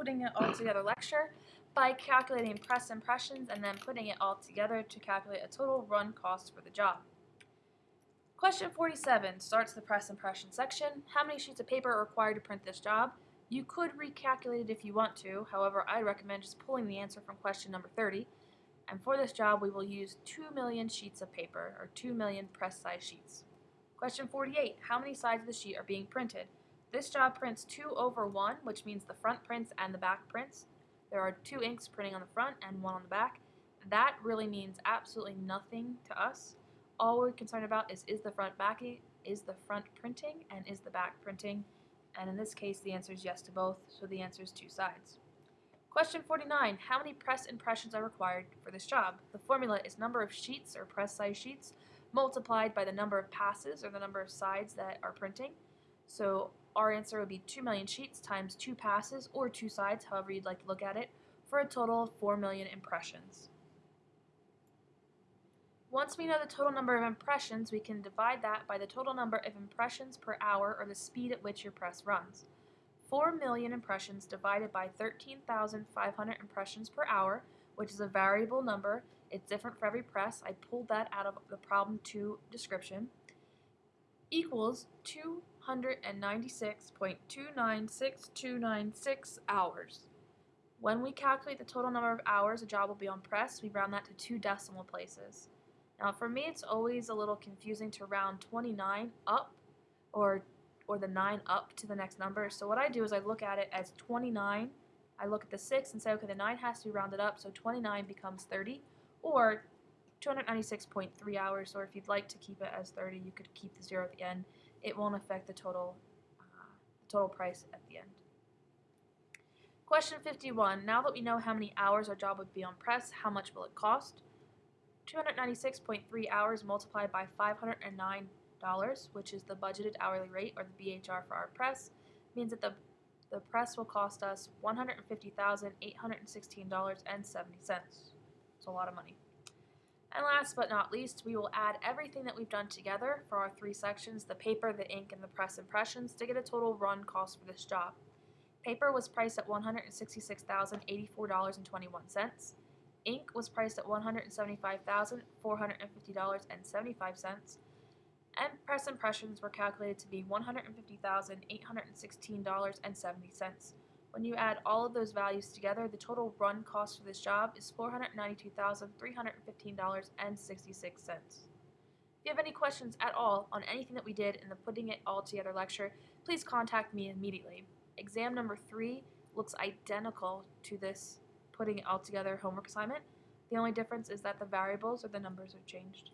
putting it all together lecture by calculating press impressions and then putting it all together to calculate a total run cost for the job. Question 47 starts the press impression section. How many sheets of paper are required to print this job? You could recalculate it if you want to, however I recommend just pulling the answer from question number 30. And for this job we will use 2 million sheets of paper, or 2 million press size sheets. Question 48, how many sides of the sheet are being printed? This job prints 2 over 1, which means the front prints and the back prints. There are two inks printing on the front and one on the back. That really means absolutely nothing to us. All we're concerned about is is the front backing, is the front printing, and is the back printing. And in this case, the answer is yes to both, so the answer is two sides. Question 49. How many press impressions are required for this job? The formula is number of sheets or press size sheets multiplied by the number of passes or the number of sides that are printing. So our answer would be 2 million sheets times 2 passes or 2 sides, however you'd like to look at it, for a total of 4 million impressions. Once we know the total number of impressions, we can divide that by the total number of impressions per hour or the speed at which your press runs. 4 million impressions divided by 13,500 impressions per hour, which is a variable number. It's different for every press. I pulled that out of the problem 2 description. Equals 296.296296 hours. When we calculate the total number of hours a job will be on press, we round that to two decimal places. Now for me it's always a little confusing to round 29 up or or the 9 up to the next number. So what I do is I look at it as 29. I look at the 6 and say, okay, the 9 has to be rounded up, so 29 becomes 30, or 296.3 hours, or if you'd like to keep it as 30, you could keep the 0 at the end. It won't affect the total, uh, total price at the end. Question 51. Now that we know how many hours our job would be on press, how much will it cost? 296.3 hours multiplied by 509 dollars, which is the budgeted hourly rate or the BHR for our press, means that the the press will cost us $150,816.70. It's a lot of money. And last but not least, we will add everything that we've done together for our three sections, the paper, the ink, and the press impressions, to get a total run cost for this job. Paper was priced at $166,084.21. Ink was priced at $175,450.75 and press impressions were calculated to be $150,816.70. When you add all of those values together, the total run cost for this job is $492,315.66. If you have any questions at all on anything that we did in the Putting It All Together lecture, please contact me immediately. Exam number three looks identical to this Putting It All Together homework assignment. The only difference is that the variables or the numbers are changed.